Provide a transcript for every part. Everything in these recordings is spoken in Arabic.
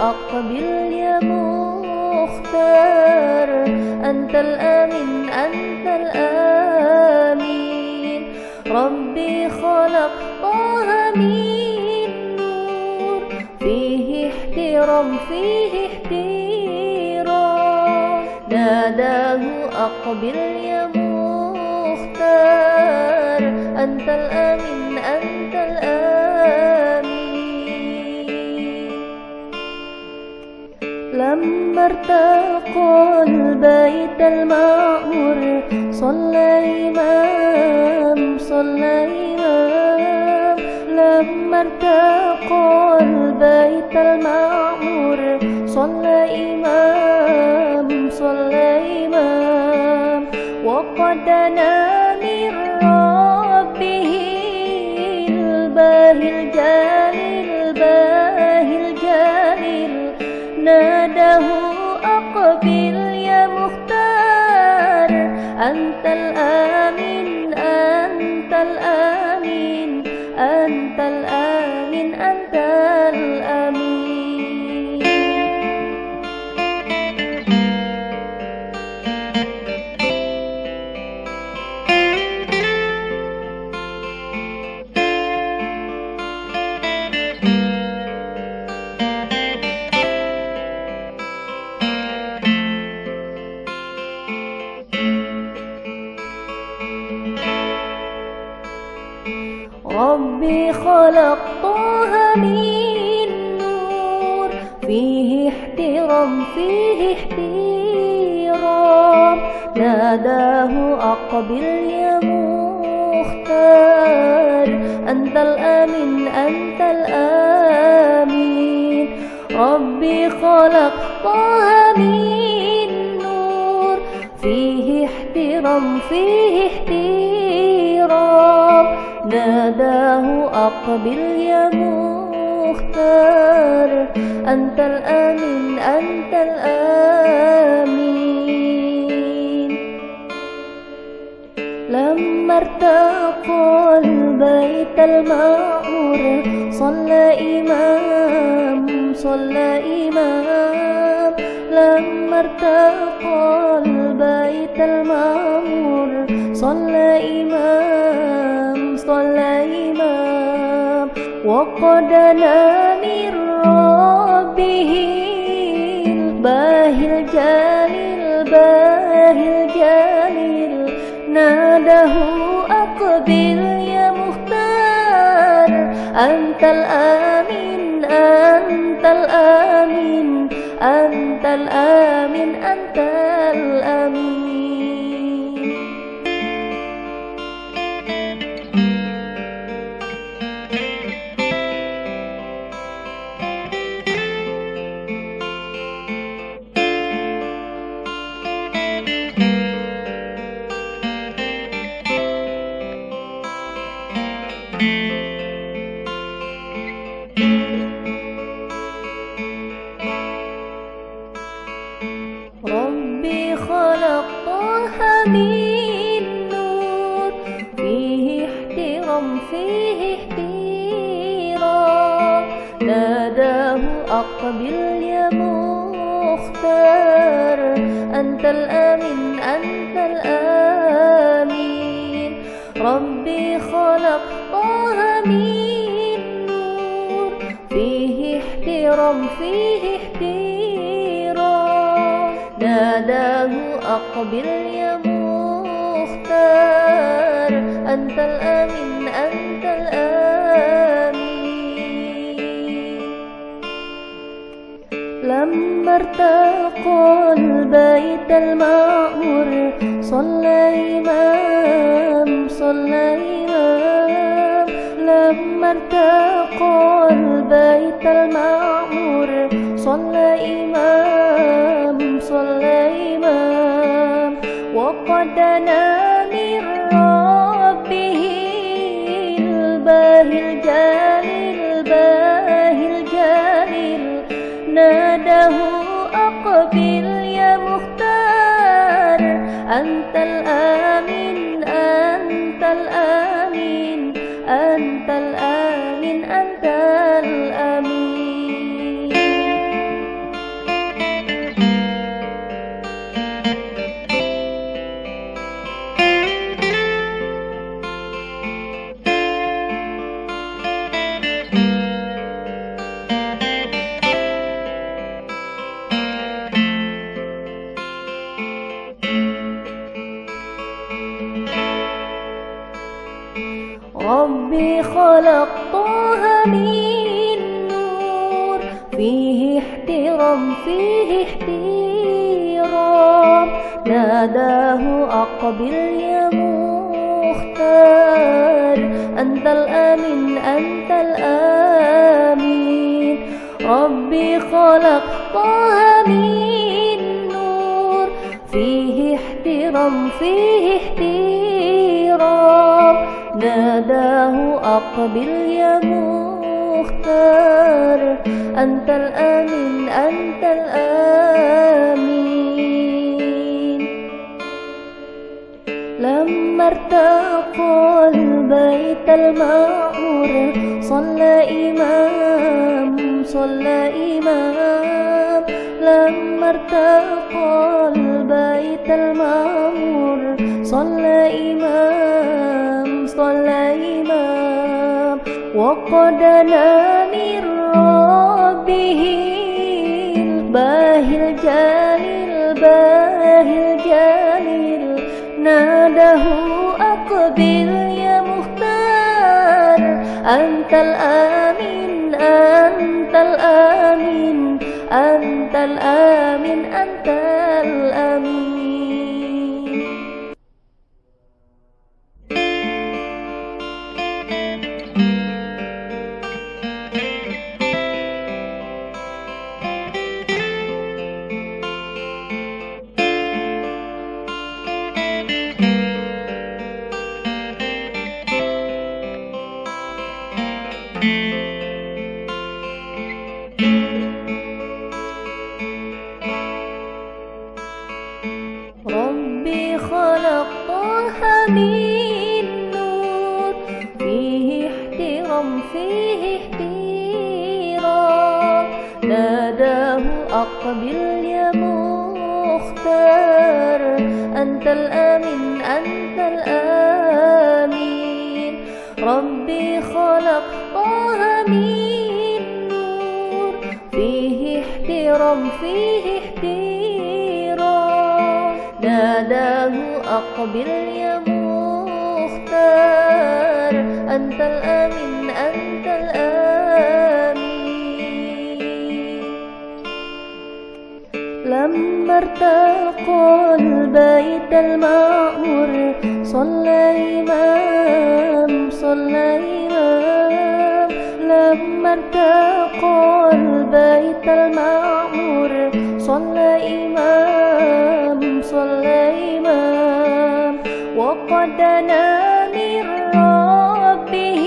أقبل يا مختار. أنت الآمن أنت الآمين ربي خلق طه من نور. فيه احترام فيه احترام. ناداه أقبل يا مختار. أنت الآمن ارتقى البيت المعمور صلى إمام صلى إمام لما ارتقى البيت المعمور صلى إمام صلى إمام وقد نام الآمن أنت. فيه احترام فيه احترام. ناداه أقبل يا مختار. أنت الآمن أنت الآمين ربي خلق طه من نور. فيه احترام فيه احترام. ناداه أقبل يا مختار أنت الآمن أنت الآمين لما ارتقى البيت المعمور صلى إمام صلى إمام. لما ارتقى البيت المعمور وقد نام من ربه الباهي الجليل الباهي الجليل ناداه أقبل يا مختار أنت الآمن أنت الآمن أنت الآمن أنت الآمين طه من نور فيه احترام فيه احترام ناداه أقبل يا مختار أنت الآمن أنت الآمين ربي خلق طه من نور فيه احترام فيه احترام ناداه أقبل أنت الآمن أنت الآمين. لما ارتقى البيت المعمور صلى إمام أنت ربي خلق طه من نور. فيه احترام فيه احترام. ناداه أقبل يا مختار. أنت الآمين أنت الآمين ربي خلق طه من نور. فيه احترام فيه احترام. أقبل يا مختار. أنت الآمين أنت الآمين لما ارتقى البيت المعمور صلى إمام صلى إمام. لما ارتقى البيت المعمور صلى إمام. إمام وقد من ربه الباهي الجليل باهي الجليل ناده أقبل يا مختار أنت الآمين أنت الآمين أنت الآمين طه من نور. فيه احترام فيه احترام. ناداه أقبل يا مختار. أنت الآمين أنت الآمين. لما ارتقى البيت المعمور صلى إمام صلى إمام لما ارتقى البيت المعمور صلى إمام صلى إمام. وقد من ربه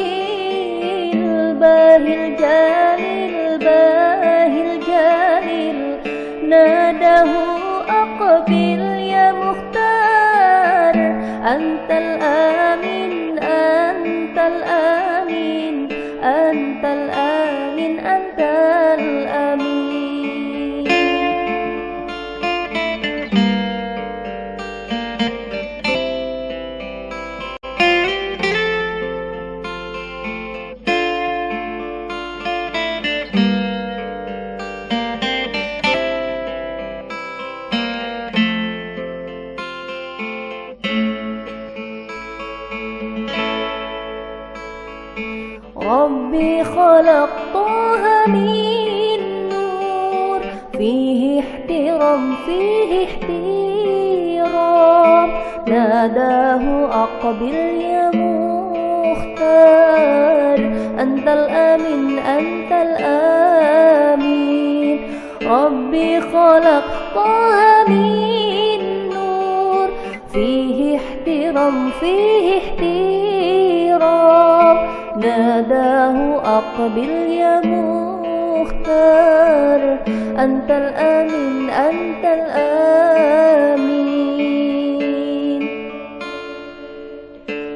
الباهي الجليل ربي خلق طه من نور. فيه احترام فيه احترام. ناداه أقبل يا مختار. أنت الآمين أنت الآمين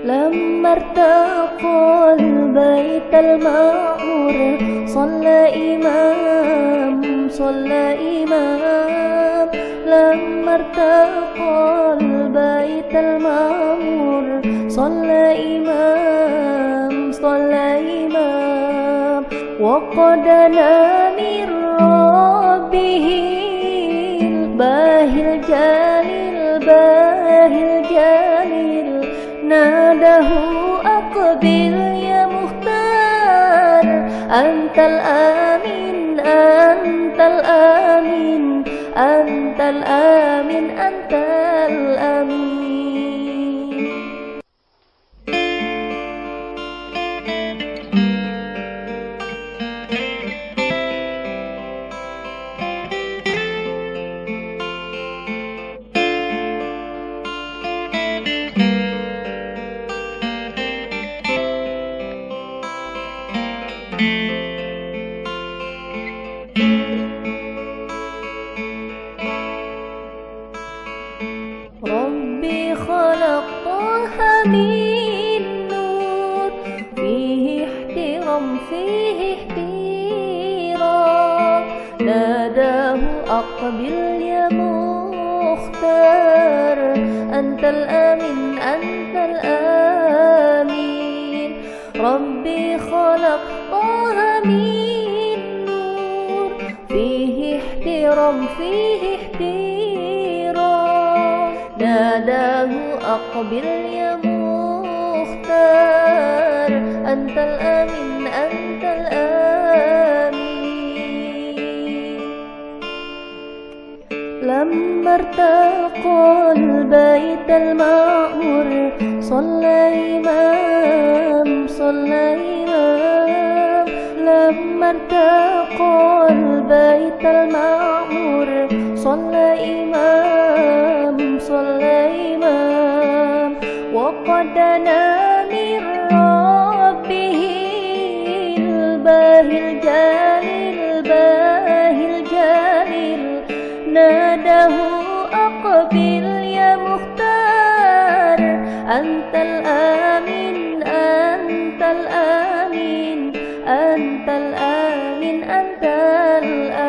لما ارتقى البيت المعمور صلى إمام صلى إمام. لما ارتقى البيت المعمور صلى إمام صلى إمام. وقد من ربه الباهي الجليل باهي الجليل. ناده أقبل يا مختار أنت الآمين أنت الآمين أنت الآمين أنت الآمين. أقبل يا مختار. أنت الآمن أنت الآمين ربي خلق طه من نور. فيه احترام فيه احترام. ناداه أقبل يا مختار. أنت الآمن لما ارتقى البيت المعمور صلى إمام صلى إمام لما ارتقى البيت المعمور صلى إمام صلى إمام وقد من أنت الآمين أنت الآمين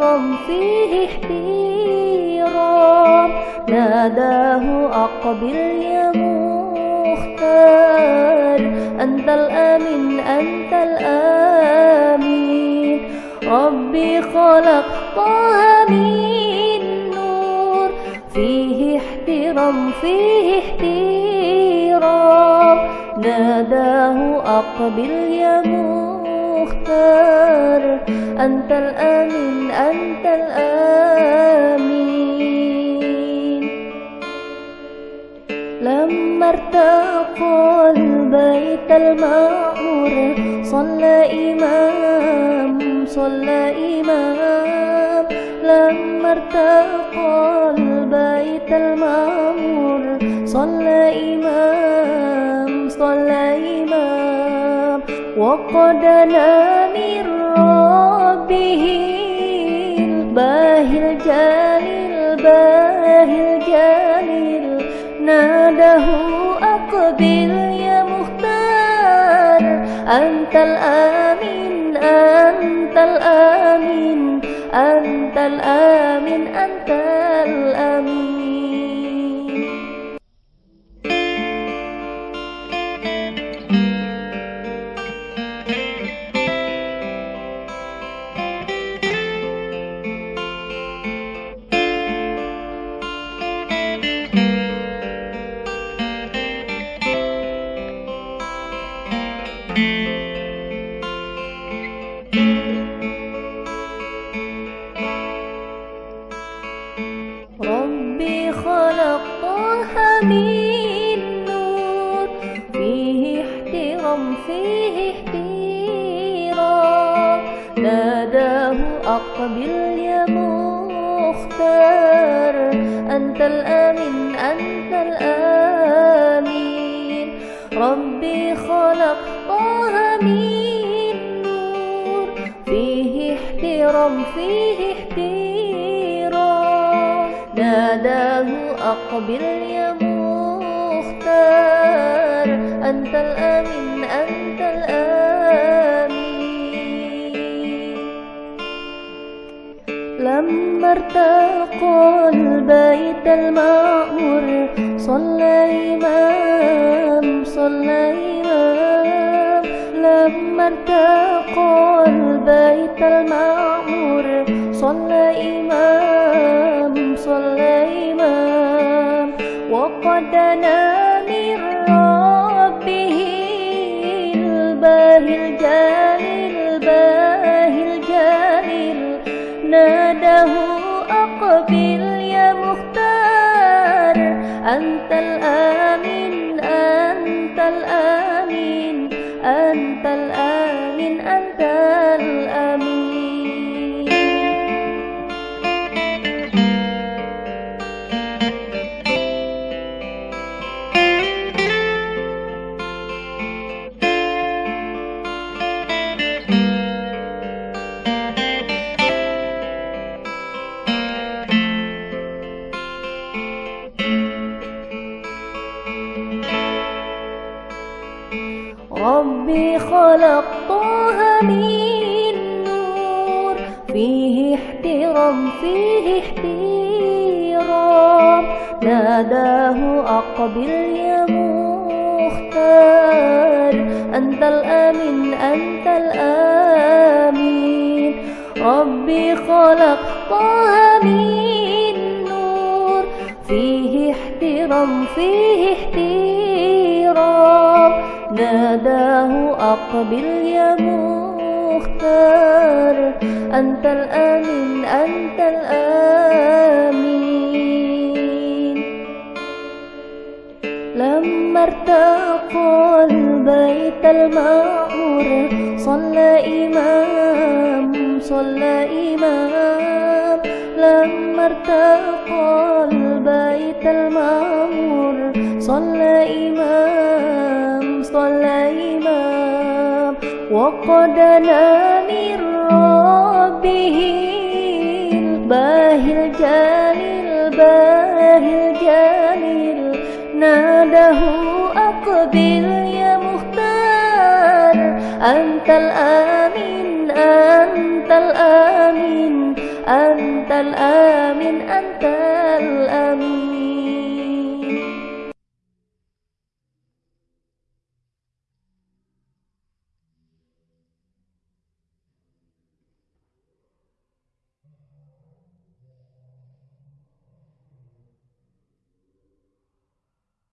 احترام فيه احترام. ناداه أقبل يا مختار. أنت الآمن أنت الآمين ربي خلق طه من نور. فيه احترام فيه احترام. ناداه أقبل يا مختار أنت الآمن أنت الآمين لما ارتقى البيت المعمور صلى إمام صلى إمام. لما ارتقى البيت المعمور صلى إمام. إمام وقد من ربه الباهي الجليل الباهي الجليل ناده أقبل يا مختار أنت الآمين أنت الآمين أنت الآمين أنت الآمين بين نور فيه احترام فيه احترام. ناداه أقبل يا مختار أنت الأمين أنت الأمين ربي خلق طه من نور فيه احترام فيه احترام. ناداه أقبل يا أنت الآمن أنت الآمين. لما ارتقى البيت المعمور صلى إمام صلى إمام لما ارتقى البيت المعمور صلى إمام صلى إمام وقد نام ناداه أقبل يا مختار أنت الآمن ربي خلق طه من نور. فيه احترام فيه احترام. ناداه أقبل يا مختار. أنت الآمن أنت الآمين. ربي خلق طه من نور. فيه احترام فيه احترام. ناداه أقبل يا مختار أنت الآمن أنت الآمين لما ارتقى البيت المعمور صلى إمام صلى إمام. لما ارتقى البيت المعمور صلى إمام. إمام وقد نام من ربه الباهي الجليل الباهي الجليل ناداه أقبل يا مختار. أنت الآمن أنت الآمن أنت الآمن أنت الآمن.